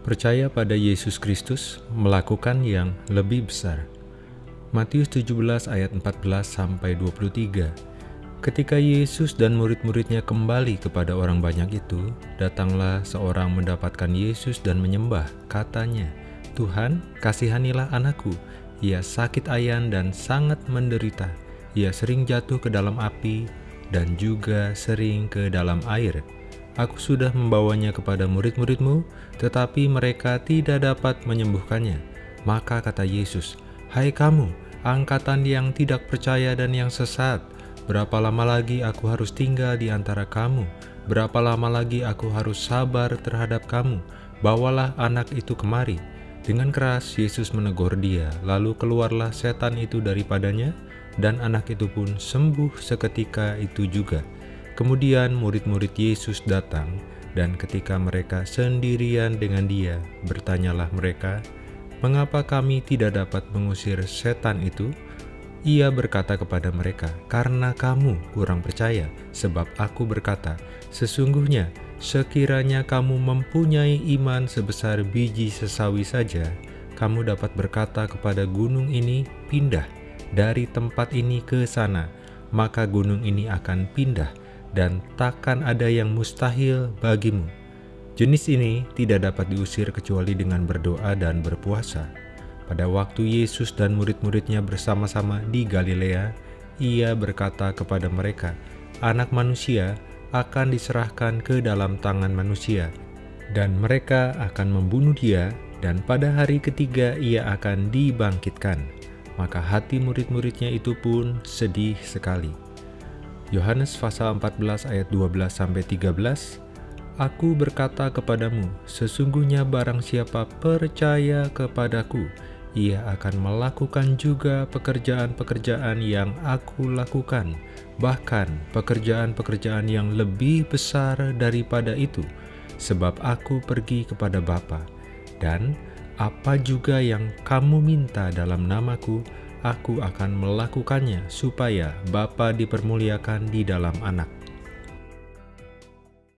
Percaya pada Yesus Kristus melakukan yang lebih besar. Matius 17 ayat 14 sampai 23. Ketika Yesus dan murid-muridnya kembali kepada orang banyak itu, datanglah seorang mendapatkan Yesus dan menyembah, katanya, Tuhan, kasihanilah anakku, ia sakit ayan dan sangat menderita, ia sering jatuh ke dalam api dan juga sering ke dalam air. Aku sudah membawanya kepada murid-muridmu, tetapi mereka tidak dapat menyembuhkannya. Maka kata Yesus, Hai kamu, angkatan yang tidak percaya dan yang sesat, berapa lama lagi aku harus tinggal di antara kamu? Berapa lama lagi aku harus sabar terhadap kamu? Bawalah anak itu kemari. Dengan keras Yesus menegur dia, lalu keluarlah setan itu daripadanya, dan anak itu pun sembuh seketika itu juga. Kemudian murid-murid Yesus datang, dan ketika mereka sendirian dengan dia, bertanyalah mereka, Mengapa kami tidak dapat mengusir setan itu? Ia berkata kepada mereka, Karena kamu kurang percaya, sebab aku berkata, Sesungguhnya, sekiranya kamu mempunyai iman sebesar biji sesawi saja, kamu dapat berkata kepada gunung ini, Pindah dari tempat ini ke sana, maka gunung ini akan pindah dan takkan ada yang mustahil bagimu. Jenis ini tidak dapat diusir kecuali dengan berdoa dan berpuasa. Pada waktu Yesus dan murid-muridnya bersama-sama di Galilea, ia berkata kepada mereka, Anak manusia akan diserahkan ke dalam tangan manusia, dan mereka akan membunuh dia, dan pada hari ketiga ia akan dibangkitkan. Maka hati murid-muridnya itu pun sedih sekali. Yohanes pasal 14 ayat 12-13 Aku berkata kepadamu, sesungguhnya barang siapa percaya kepadaku, ia akan melakukan juga pekerjaan-pekerjaan yang aku lakukan, bahkan pekerjaan-pekerjaan yang lebih besar daripada itu, sebab aku pergi kepada Bapa. Dan apa juga yang kamu minta dalam namaku, aku akan melakukannya supaya Bapa dipermuliakan di dalam anak.